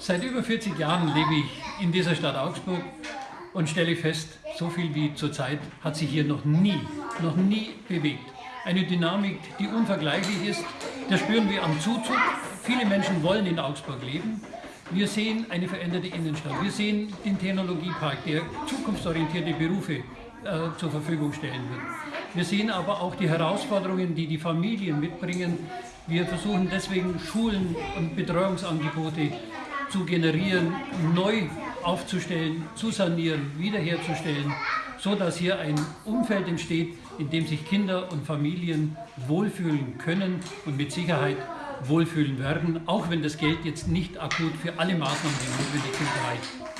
Seit über 40 Jahren lebe ich in dieser Stadt Augsburg und stelle fest, so viel wie zurzeit hat sich hier noch nie, noch nie bewegt. Eine Dynamik, die unvergleichlich ist, das spüren wir am Zuzug. Viele Menschen wollen in Augsburg leben. Wir sehen eine veränderte Innenstadt. Wir sehen den Technologiepark, der zukunftsorientierte Berufe äh, zur Verfügung stellen wird. Wir sehen aber auch die Herausforderungen, die die Familien mitbringen. Wir versuchen deswegen Schulen und Betreuungsangebote zu generieren, neu aufzustellen, zu sanieren, wiederherzustellen, so dass hier ein Umfeld entsteht, in dem sich Kinder und Familien wohlfühlen können und mit Sicherheit wohlfühlen werden, auch wenn das Geld jetzt nicht akut für alle Maßnahmen, die notwendig sind, reicht.